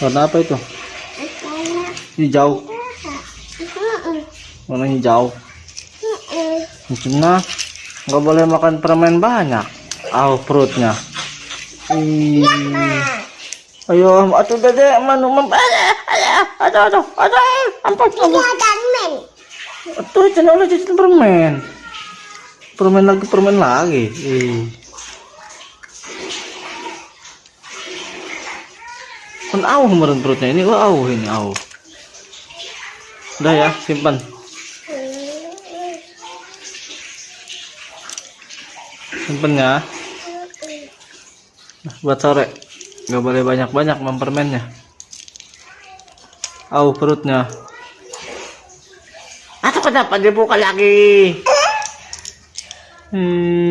Warna apa itu? Hijau. Warna hijau. Nah, nggak boleh makan permen banyak. Aw perutnya. Ih. Ayo, atuh dede, manu mem, aduh, aduh, aduh, ampun, ampun. Lagi channel permen. Permen lagi, permen lagi. Ih. Kan auh kemarin perutnya ini, wah auh ini auh. Udah ya, simpan. Simpen ya. Nah, buat sore. Nggak boleh banyak-banyak mempermennya. Auh perutnya. Atau kenapa dibuka lagi? Hmm.